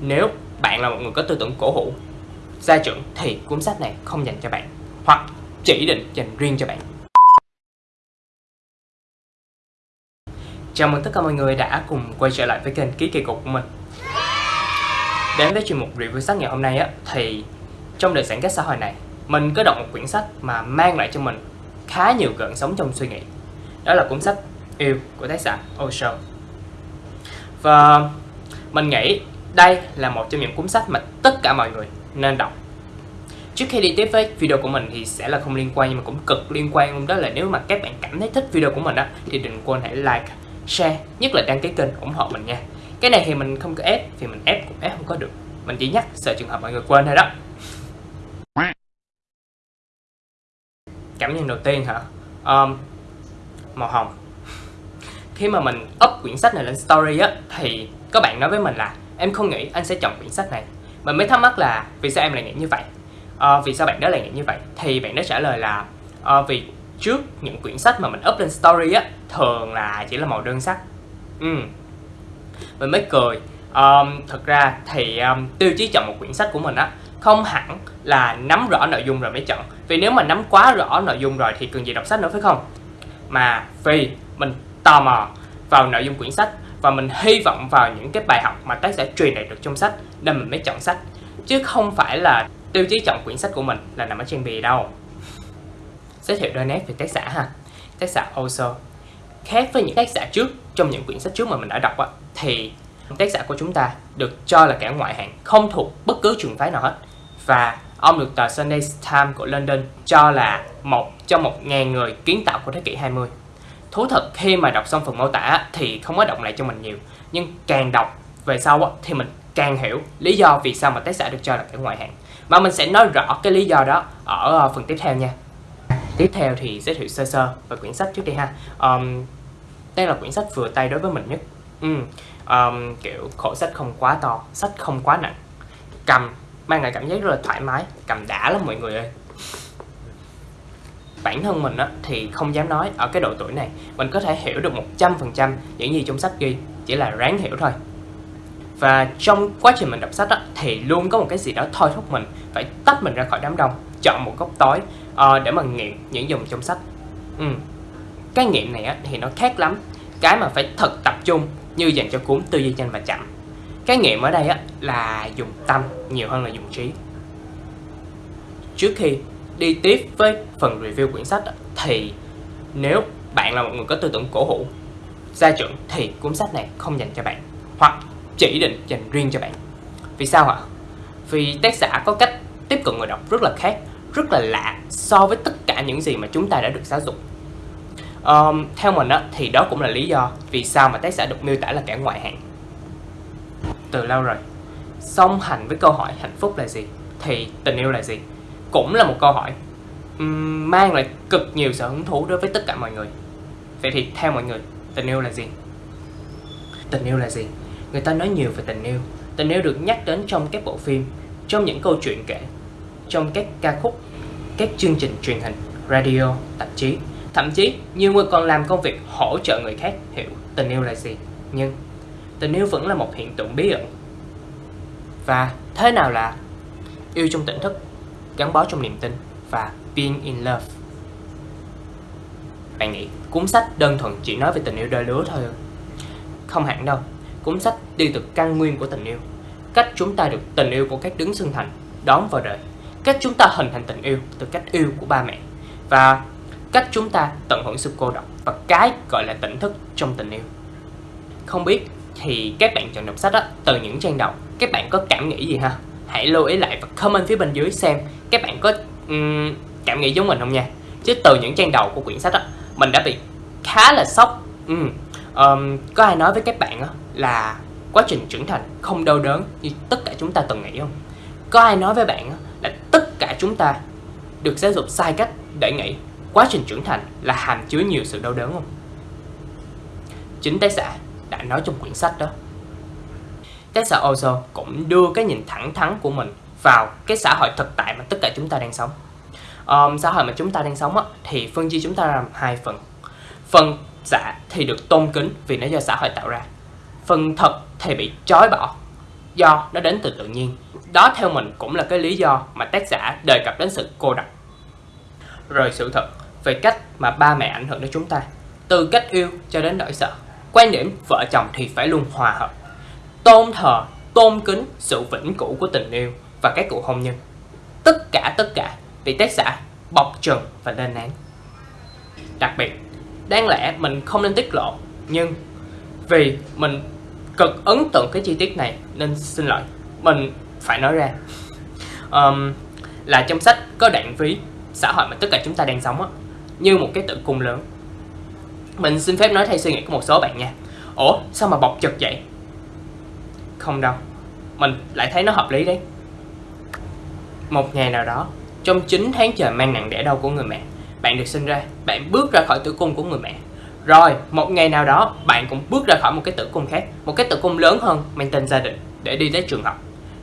Nếu bạn là một người có tư tưởng cổ hủ, gia trưởng thì cuốn sách này không dành cho bạn hoặc chỉ định dành riêng cho bạn. Chào mừng tất cả mọi người đã cùng quay trở lại với kênh Ký Kỳ Cục của mình. Đến với chuyên mục review sách ngày hôm nay á thì trong đời sản các xã hội này mình có đọc một quyển sách mà mang lại cho mình khá nhiều gợn sống trong suy nghĩ. Đó là cuốn sách Yêu của tác giả Osho và mình nghĩ đây là một trong những cuốn sách mà tất cả mọi người nên đọc Trước khi đi tiếp với video của mình thì sẽ là không liên quan nhưng mà cũng cực liên quan luôn đó là nếu mà các bạn cảm thấy thích video của mình á thì đừng quên hãy like, share, nhất là đăng ký kênh ủng hộ mình nha. Cái này thì mình không có ép vì mình ép cũng ép không có được. Mình chỉ nhắc sợ trường hợp mọi người quên thôi đó. Cảm nhận đầu tiên hả? Um, màu hồng Khi mà mình up quyển sách này lên story á Thì có bạn nói với mình là Em không nghĩ anh sẽ chọn quyển sách này. Mình mới thắc mắc là vì sao em lại nghĩ như vậy? À, Vì sao bạn đó lại nghĩ như vậy? Thì bạn đó trả lời là à, Vì trước những quyển sách mà mình up lên story á Thường là chỉ là màu đơn sắc. Ừ. Mình mới cười. Um, thật ra thì um, tiêu chí chọn một quyển sách của mình á không hẳn là nắm rõ nội dung rồi mới chọn. Vì nếu mà nắm quá rõ nội dung rồi thì cần gì đọc sách nữa phải không? Mà vì mình tò mò vào nội dung quyển sách và mình hy vọng vào những cái bài học mà tác giả truyền đạt được trong sách nên mình mới chọn sách. Chứ không phải là tiêu chí chọn quyển sách của mình là nằm ở trên bìa đâu. Giới thiệu đôi nét về tác giả ha. Tác giả Oso khác với những tác giả trước trong những quyển sách trước mà mình đã đọc á, thì tác giả của chúng ta được cho là kẻ ngoại hạng không thuộc bất cứ trường phái nào hết. Và ông được tờ Sunday Times của London cho là một trong một ngàn người kiến tạo của thế kỷ 20. Thú thật khi mà đọc xong phần mô tả thì không có động lại cho mình nhiều, nhưng càng đọc về sau thì mình càng hiểu lý do vì sao mà tác giả được cho là cái ngoại hạng. Mà mình sẽ nói rõ cái lý do đó ở ờ, phần tiếp theo nha. Tiếp theo thì giới thiệu sơ sơ về quyển sách trước đi ha. Um, đây là quyển sách vừa tay đối với mình nhất. Ừ, um, kiểu khổ sách không quá to, sách không quá nặng. Cầm mang lại cảm giác rất là thoải mái cầm đã lắm mọi người ơi bản thân mình á, thì không dám nói ở cái độ tuổi này. Mình có thể hiểu được 100% những gì trong sách ghi chỉ là ráng hiểu thôi. Và trong quá trình mình đọc sách á, thì luôn có một cái gì đó thôi thúc mình phải tách mình ra khỏi đám đông chọn một góc tối uh, để mà nghiện những dòng trong sách. Ừ. cái nghiện này á, thì nó khác lắm. Cái mà phải thật tập trung như dành cho cuốn tư duy nhanh và chậm. Cái nghiệm ở đây á, là dùng tâm nhiều hơn là dùng trí. Trước khi đi tiếp với phần review quyển sách thì nếu bạn là một người có tư tưởng cổ hủ gia trưởng thì cuốn sách này không dành cho bạn hoặc chỉ định dành riêng cho bạn. Vì sao ạ? Vì tác giả có cách tiếp cận người đọc rất là khác rất là lạ so với tất cả những gì mà chúng ta đã được giáo dục. Um, theo mình á, thì đó cũng là lý do vì sao mà tác giả được miêu tả là kẻ ngoại hạng. Từ lâu rồi song hành với câu hỏi hạnh phúc là gì thì tình yêu là gì? Cũng là một câu hỏi mang lại cực nhiều sự hứng thú đối với tất cả mọi người. Vậy thì theo mọi người, tình yêu là gì? Tình yêu là gì? Người ta nói nhiều về tình yêu. Tình yêu được nhắc đến trong các bộ phim, trong những câu chuyện kể, trong các ca khúc, các chương trình truyền hình, radio, tạp chí. Thậm chí, nhiều người còn làm công việc hỗ trợ người khác hiểu tình yêu là gì. Nhưng, tình yêu vẫn là một hiện tượng bí ẩn. Và thế nào là yêu trong tỉnh thức? Gắn bó trong niềm tin và being in love. Bạn nghĩ cuốn sách đơn thuần chỉ nói về tình yêu đôi lứa thôi à? không hẳn đâu. Cuốn sách đi từ căn nguyên của tình yêu, cách chúng ta được tình yêu của các đứng xưng thành, đón vào đời, cách chúng ta hình thành tình yêu từ cách yêu của ba mẹ, và cách chúng ta tận hưởng sự cô độc và cái gọi là tỉnh thức trong tình yêu. Không biết thì các bạn chọn đọc sách đó từ những trang đầu. Các bạn có cảm nghĩ gì ha? Hãy lưu ý lại và comment phía bên dưới xem các bạn có um, cảm nghĩ giống mình không nha. Chứ từ những trang đầu của quyển sách á mình đã bị khá là sốc. Ừ. um, có ai nói với các bạn á, là quá trình trưởng thành không đau đớn như tất cả chúng ta từng nghĩ không? Có ai nói với bạn á, là tất cả chúng ta được giáo dục sai cách để nghĩ quá trình trưởng thành là hàm chứa nhiều sự đau đớn không? Chính tác giả đã nói trong quyển sách đó. Tessa Ozo cũng đưa cái nhìn thẳng thắn của mình vào cái xã hội thực tại mà tất cả chúng ta đang sống. Um, xã hội mà chúng ta đang sống á, thì phân chia chúng ta làm hai phần. Phần giả thì được tôn kính vì nó do xã hội tạo ra. Phần thật thì bị trói bỏ do nó đến từ tự nhiên. Đó theo mình cũng là cái lý do mà tác giả đề cập đến sự cô độc rồi sự thật về cách mà ba mẹ ảnh hưởng đến chúng ta từ cách yêu cho đến nỗi sợ. Quan điểm vợ chồng thì phải luôn hòa hợp tôn thờ tôn kính sự vĩnh cửu của tình yêu và các cuộc hôn nhân. Tất cả tất cả bị tác giả bọc trần và lên án. Đặc biệt đáng lẽ mình không nên tiết lộ nhưng vì mình cực ấn tượng cái chi tiết này nên xin lỗi mình phải nói ra. Um, là trong sách có đoạn ví xã hội mà tất cả chúng ta đang sống á như một cái tử cung lớn. Mình xin phép nói thay suy nghĩ của một số bạn nha. Ủa sao mà bọc chật vậy? Không đâu. Mình lại thấy nó hợp lý đấy. Một ngày nào đó, trong 9 tháng trời mang nặng đẻ đau của người mẹ, bạn được sinh ra, bạn bước ra khỏi tử cung của người mẹ. Rồi, một ngày nào đó, bạn cũng bước ra khỏi một cái tử cung khác, một cái tử cung lớn hơn mang tên gia đình để đi tới trường học.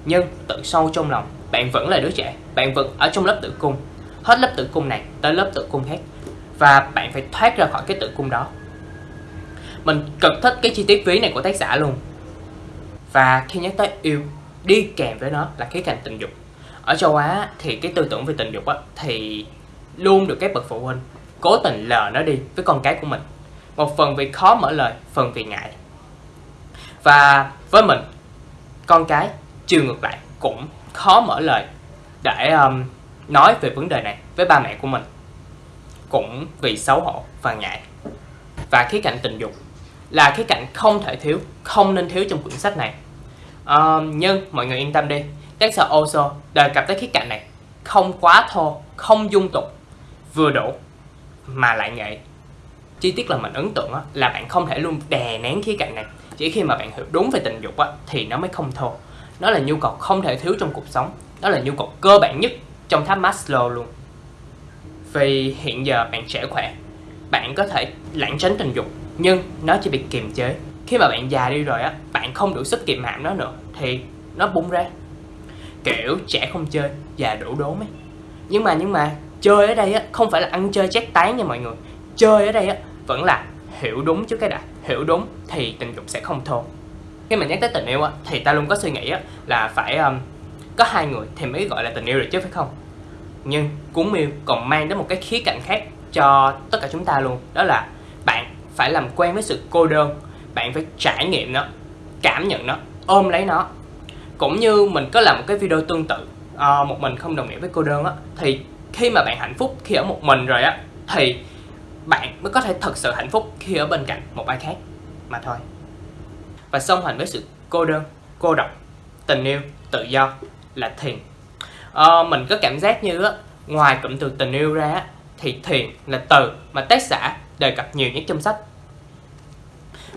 Nhưng tự sâu trong lòng, bạn vẫn là đứa trẻ, bạn vẫn ở trong lớp tử cung. Hết lớp tử cung này tới lớp tử cung khác. Và bạn phải thoát ra khỏi cái tử cung đó. Mình cực thích cái chi tiết ví này của tác giả luôn và khi nhắc tới yêu đi kèm với nó là khía cạnh tình dục. Ở châu Á thì cái tư tưởng về tình dục á, thì luôn được các bậc phụ huynh cố tình lờ nó đi với con cái của mình. Một phần vì khó mở lời phần vì ngại. Và với mình con cái chiều ngược lại cũng khó mở lời để um, nói về vấn đề này với ba mẹ của mình. Cũng vì xấu hổ và ngại. Và khía cạnh tình dục là khía cạnh không thể thiếu không nên thiếu trong quyển sách này uh, nhưng mọi người yên tâm đi. Tác Oso đề cập tới khía cạnh này không quá thô không dung tục. Vừa đủ mà lại nghệ chi tiết là mình ấn tượng đó, là bạn không thể luôn đè nén khía cạnh này. Chỉ khi mà bạn hiểu đúng về tình dục á, thì nó mới không thô. Nó là nhu cầu không thể thiếu trong cuộc sống. Đó là nhu cầu cơ bản nhất trong tháp Maslow luôn. Vì hiện giờ bạn trẻ khỏe. Bạn có thể lãng tránh tình dục nhưng nó chỉ bị kiềm chế khi mà bạn già đi rồi á bạn không đủ sức kiềm hãm nó nữa thì nó bung ra. Kiểu trẻ không chơi già đủ đốm ấy. nhưng mà nhưng mà chơi ở đây á không phải là ăn chơi chét tán nha mọi người. Chơi ở đây á vẫn là hiểu đúng chứ cái đã. Hiểu đúng thì tình dục sẽ không thô. Khi mà nhắc tới tình yêu á thì ta luôn có suy nghĩ á là phải um, có hai người thì mới gọi là tình yêu được chứ phải không? Nhưng cuốn miêu còn mang đến một cái khía cạnh khác cho tất cả chúng ta luôn đó là bạn phải làm quen với sự cô đơn bạn phải trải nghiệm nó cảm nhận nó ôm lấy nó. Cũng như mình có làm một cái video tương tự à, một mình không đồng nghĩa với cô đơn á thì khi mà bạn hạnh phúc khi ở một mình rồi á thì bạn mới có thể thật sự hạnh phúc khi ở bên cạnh một ai khác mà thôi. Và song hành với sự cô đơn cô độc tình yêu tự do là thiền à, ờ, mình có cảm giác như á ngoài cụm từ tình yêu ra á, thì thiền là từ mà tác giả đề cập nhiều nhất trong sách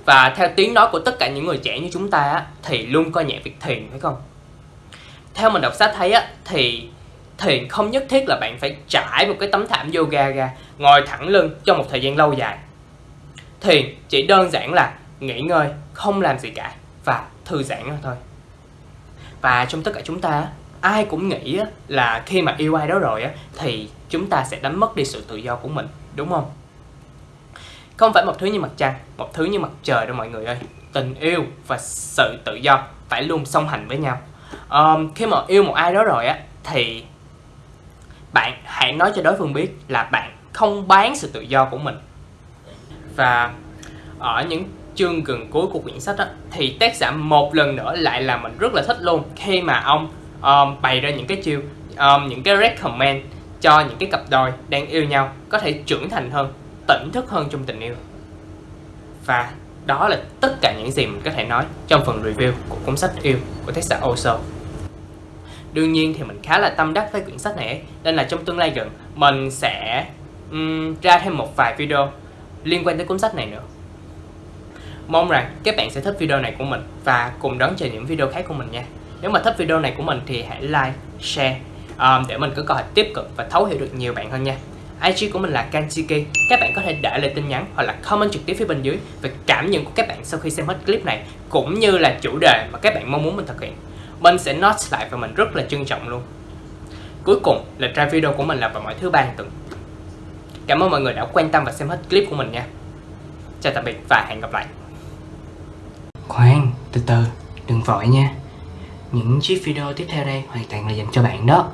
và theo tiếng nói của tất cả những người trẻ như chúng ta á, thì luôn coi nhẹ việc thiền phải không? Theo mình đọc sách thấy á, thì thiền không nhất thiết là bạn phải trải một cái tấm thảm yoga ra ngồi thẳng lưng trong một thời gian lâu dài. Thiền chỉ đơn giản là nghỉ ngơi không làm gì cả và thư giãn thôi. Và trong tất cả chúng ta ai cũng nghĩ là khi mà yêu ai đó rồi thì chúng ta sẽ đánh mất đi sự tự do của mình đúng không? Không phải một thứ như mặt trăng một thứ như mặt trời đâu mọi người ơi. Tình yêu và sự tự do phải luôn song hành với nhau. Um, khi mà yêu một ai đó rồi á thì bạn hãy nói cho đối phương biết là bạn không bán sự tự do của mình. Và ở những chương gần cuối của quyển sách á, thì tác giả một lần nữa lại là mình rất là thích luôn khi mà ông um, bày ra những cái chiêu um, những cái recommend cho những cái cặp đôi đang yêu nhau có thể trưởng thành hơn tỉnh thức hơn trong tình yêu. Và đó là tất cả những gì mình có thể nói trong phần review của cuốn sách yêu của tác giả Oso. Đương nhiên thì mình khá là tâm đắc với quyển sách này nên là trong tương lai gần mình sẽ um, ra thêm một vài video liên quan tới cuốn sách này nữa. Mong rằng các bạn sẽ thích video này của mình và cùng đón chờ những video khác của mình nha. Nếu mà thích video này của mình thì hãy like share um, để mình có cơ hội tiếp cận và thấu hiểu được nhiều bạn hơn nha. IG của mình là Kanchiki Các bạn có thể để lại tin nhắn hoặc là comment trực tiếp phía bên dưới về cảm nhận của các bạn sau khi xem hết clip này cũng như là chủ đề mà các bạn mong muốn mình thực hiện. Mình sẽ note lại và mình rất là trân trọng luôn. Cuối cùng là try video của mình là vào mỗi thứ ba hàng tuần. Cảm ơn mọi người đã quan tâm và xem hết clip của mình nha. Chào tạm biệt và hẹn gặp lại. Khoan, từ từ, đừng vội nha. Những chiếc video tiếp theo đây hoàn toàn là dành cho bạn đó.